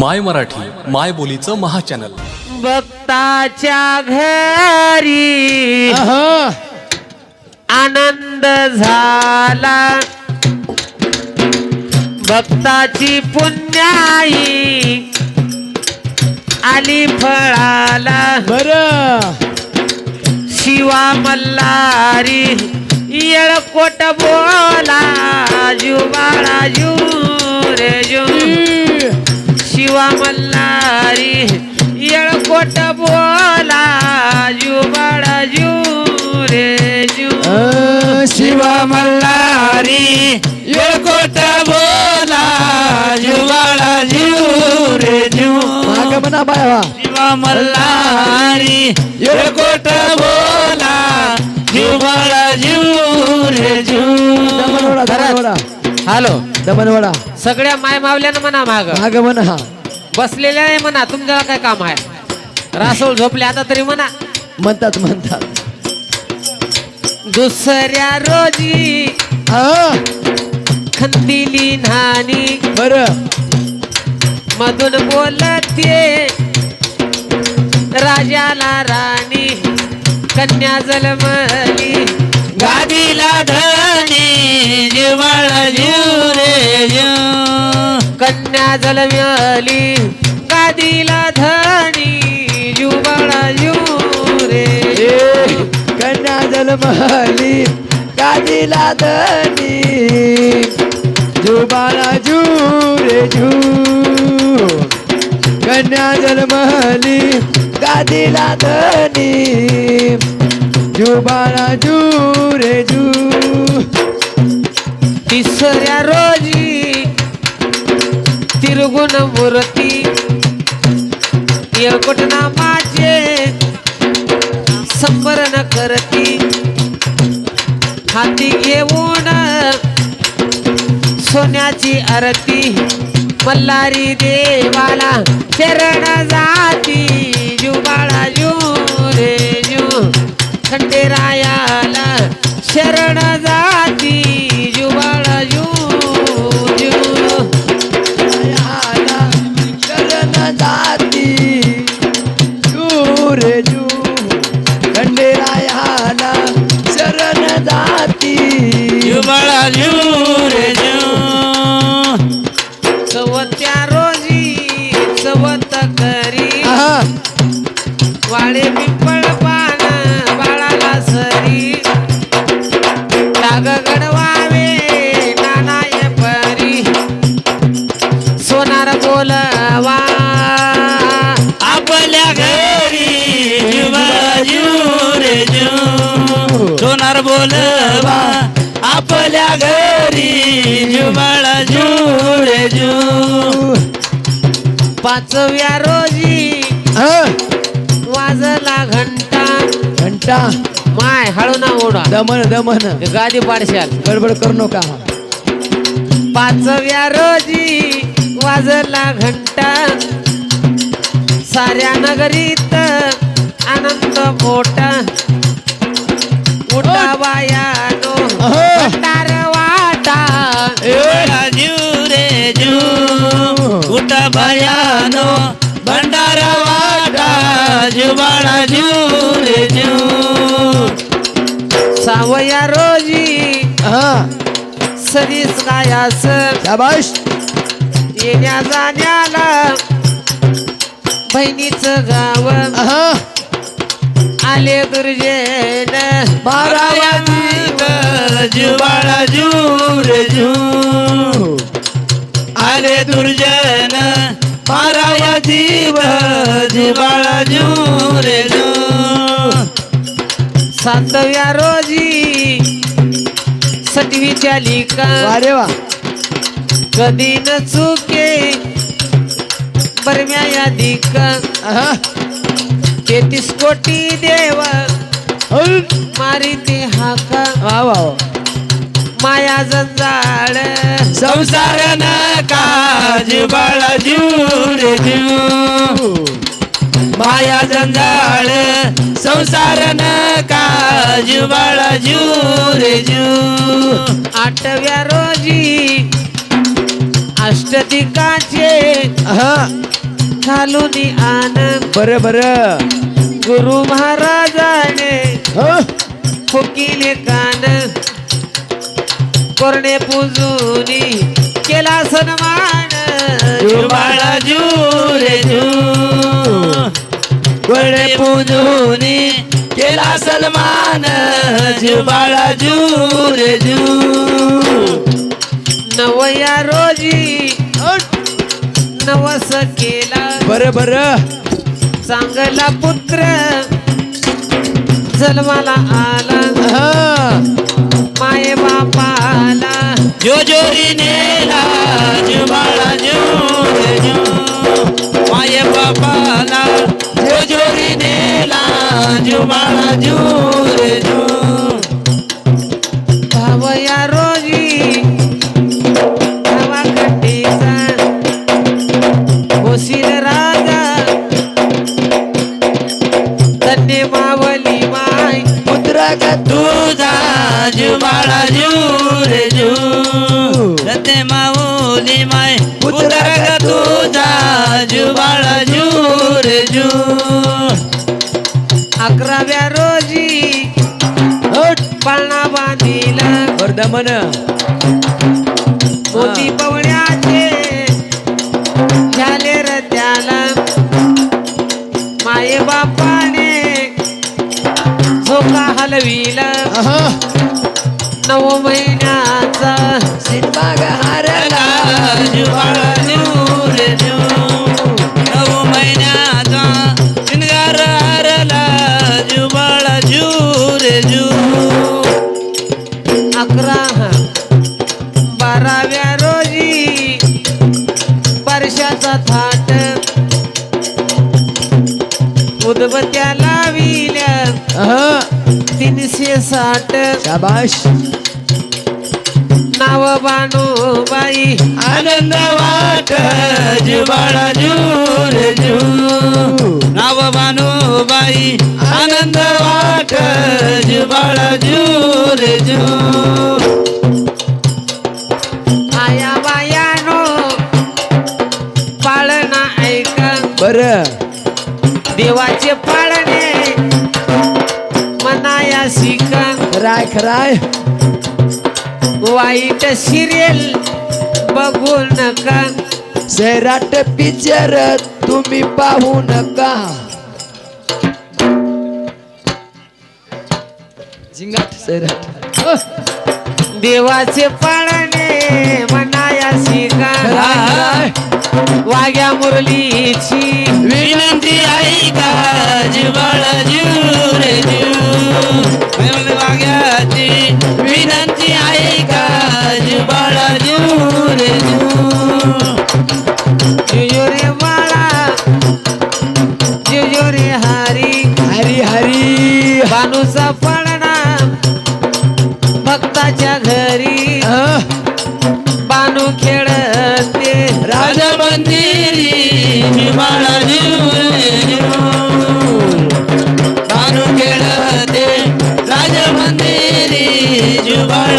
माय मराठी माय बोलीचं महाचॅनल. भक्ताच्या घरी. आनंद झाला. भक्ताची पुण्याई आली फळाला. बर. शिवा मल्हारी येळकोट बोला. जुबाळा जू रे जू. शिवा मल्हारी येळकोट बोला जुबाळा जू रे जू शिवा मल्हारी येळकोट बोला जुवाळा जीव. रे जीव म्हणा बाया शिवा मल्हारी येळकोट बोला जुवाळा जीव. रे जीव दमनवडा दमनवडा हॅलो. दमनवडा. सगळ्या माय मावल्यानं म्हणा माग. माग म्हणा. बसलेल्या नाही म्हणा तुमच्याला काय काम आहे? रासोळ झोपले आता तरी म्हणा. म्हणतात म्हणतात. दुसऱ्या रोजी खंदिली नानी बर. मधून बोलते राजाला राणी कन्या जलमली गादीला धनी जिवाळा जीव रे जीव. कन्या जलमली गादीला धनी जुबाळा जू रे कन्या जलमली गादीला धनी जुबाळा जू रे जू कन्या जलमली गादीला धनी. जुबाळा जू रे जू तिसऱ्या रोजी तिरगुण मूर्ती. येळकोट नामाचे संबरण करती. हाती घेऊन सोन्याची आरती. मल्हारी देवाला चरण जाती. जुबाळा आपल्या घरी जुबाळा जू रे जू. पाचव्या रोजी वाजला घंटा. घंटा? माय हळू ना ओढा. दमन दमन. गादी पाडशाल. गडबड करू नका. पाचव्या रोजी वाजला घंटा. साऱ्या नगरीत आनंद मोठा. अहो. भंडार वाटा जीव रे भयानो भंडारा वाटा रे सावया रोजी सरीस गायास शाबाश येण्या जाण्याला बहिणीचं गाव. आले दुर्जेन जुबाळा जू रे जू आले दुर्जन माराया जीव जुबाळा जू रे जू सातव्या रोजी सटवीच्या लिका. अरे वा. कधी न चुके बरम्या या दिक. तेहतीस कोटी देव. मारी ते हाका. वा वा माया जंजाळ संसार नका जुबाळा जू रे जू माया जंजाळ संसार नका जुबाळा जू रे जू आठव्या रोजी अष्टदिकाचे घालून आनंद. बर बर. गुरु महाराजाने हो फुकिले कान कोरडे पुजुनी केला सन्मान. बाळा रे जू. पूजूनी केला सन्मान. बाळा रे जू. नवया रोजी नवस केला. बर बर. चांगला पुत्र जन्माला आला. माये बापाला. जो जोरी नेला जो बाळा जो रे जो माये बापाला जो जोरी नेला जो बाळा जो का तुझा जो बाळा जो रे जो रते माऊली माय पुत्र का तुझा जो बाळा जो रे जो अकराव्या रोजी पाळणा बांधिला. वर्धमन. झोका हलविला. नऊ महिन्याचा सिनेमा हारला साठ शाबाश. नाव बाई आनंद वाट जुबाळा रे जू नाव बाई आनंद वाट जुबाळा रे जू आया बायानो पाळणा ऐका. बर. देवाचे खराय खराय? वाईट सिरियल बघू नका. सैराट पिक्चर तुम्ही पाहू नका. झिंगाट सैराट देवाचे पाळणे मनाया शिका खराय वाग्या मुरलीची. विनंती ऐका जुबाळ रे जू बानूचा पाळणा भक्ताच्या घरी. बानू खेळते. राज मंदिरी जुबाळ बानू खेळते. राज मंदिरी जुबाळ